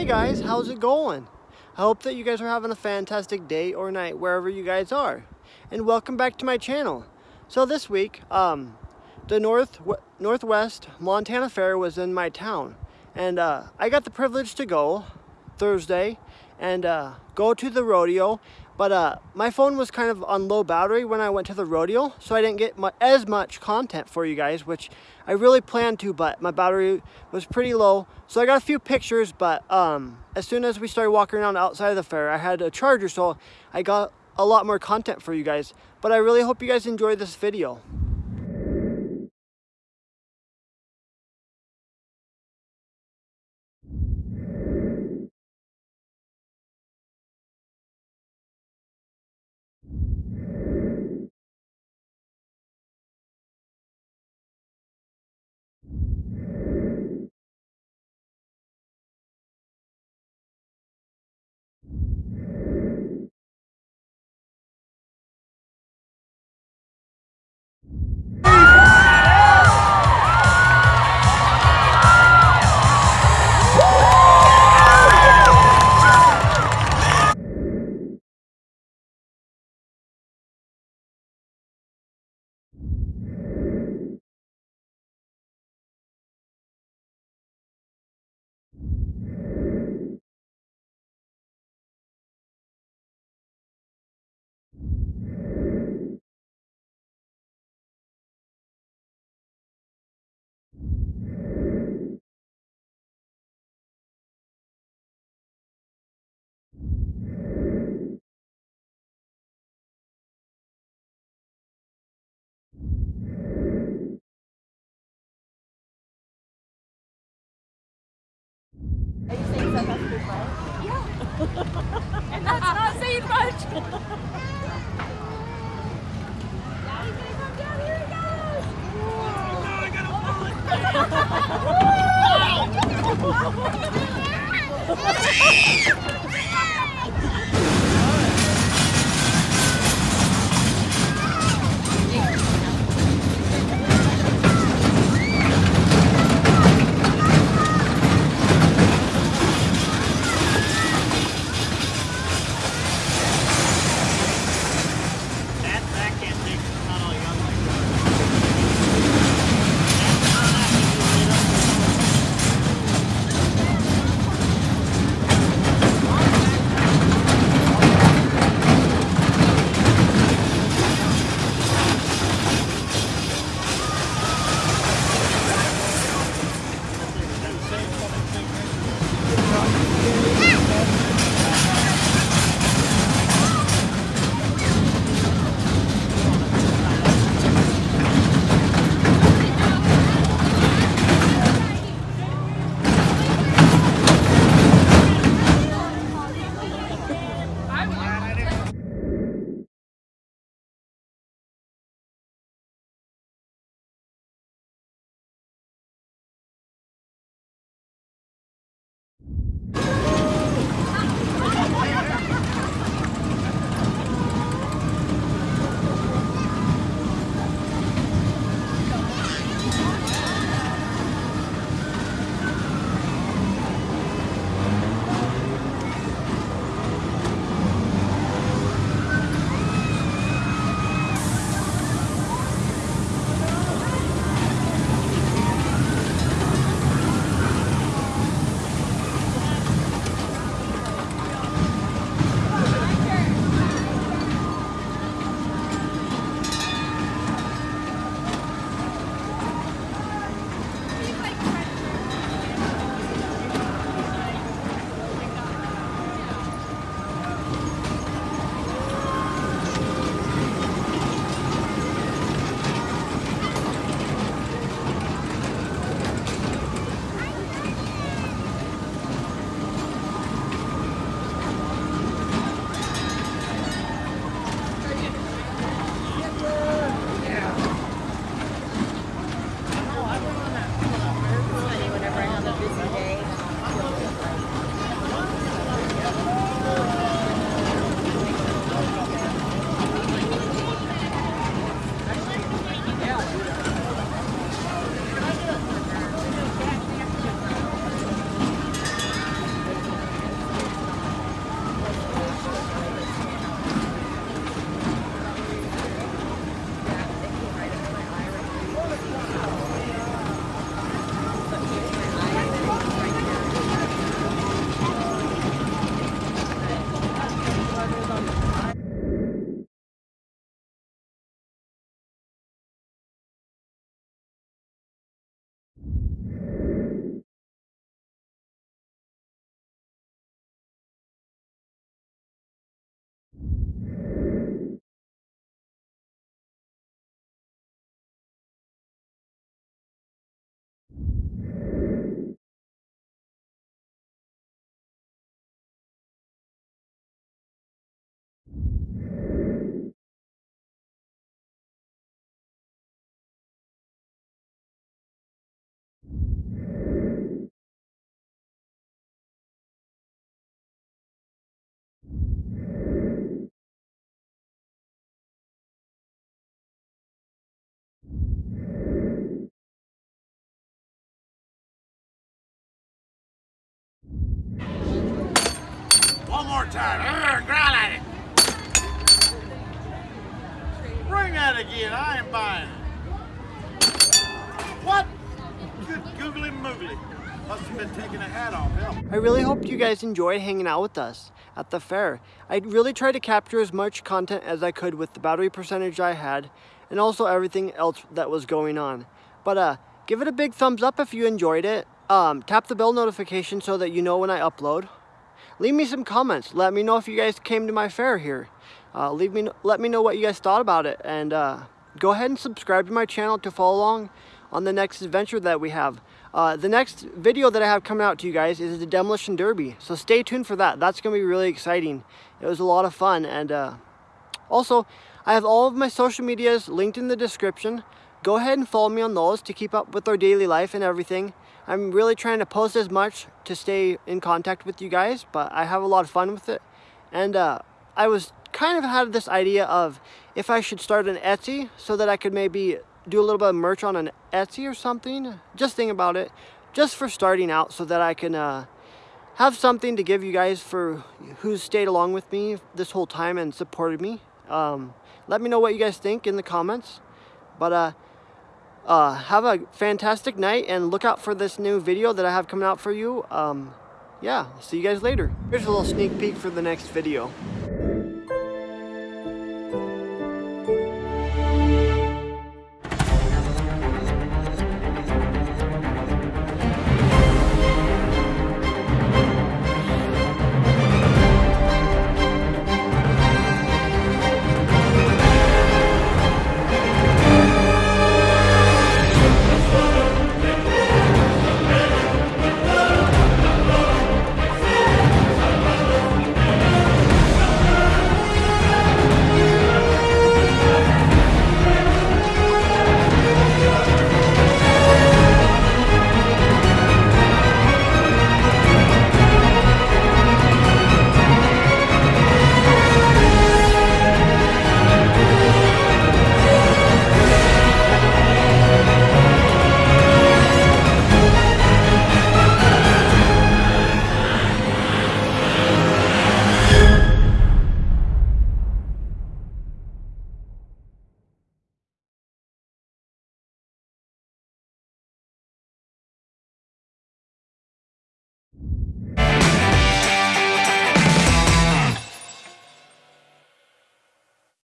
Hey guys, how's it going? I hope that you guys are having a fantastic day or night wherever you guys are. And welcome back to my channel. So this week, um, the North Northwest Montana Fair was in my town. And uh, I got the privilege to go Thursday and uh, go to the rodeo. But uh, my phone was kind of on low battery when I went to the rodeo, so I didn't get mu as much content for you guys, which I really planned to, but my battery was pretty low. So I got a few pictures, but um, as soon as we started walking around outside of the fair, I had a charger, so I got a lot more content for you guys. But I really hope you guys enjoy this video. and that's not saying much. more time. Growl at it. Bring that again. I ain't buying it. What? Good googly moogly. Must have been taking a hat off. I really hope you guys enjoyed hanging out with us at the fair. I really tried to capture as much content as I could with the battery percentage I had and also everything else that was going on. But uh, give it a big thumbs up if you enjoyed it. Um, tap the bell notification so that you know when I upload. Leave me some comments. Let me know if you guys came to my fair here. Uh, leave me, let me know what you guys thought about it. And uh, go ahead and subscribe to my channel to follow along on the next adventure that we have. Uh, the next video that I have coming out to you guys is the Demolition Derby. So stay tuned for that. That's going to be really exciting. It was a lot of fun. And uh, also, I have all of my social medias linked in the description. Go ahead and follow me on those to keep up with our daily life and everything. I'm really trying to post as much to stay in contact with you guys, but I have a lot of fun with it. And uh, I was kind of had this idea of if I should start an Etsy so that I could maybe do a little bit of merch on an Etsy or something. Just think about it. Just for starting out so that I can uh, have something to give you guys for who's stayed along with me this whole time and supported me. Um, let me know what you guys think in the comments. But uh, uh, have a fantastic night and look out for this new video that I have coming out for you. Um, yeah, see you guys later. Here's a little sneak peek for the next video.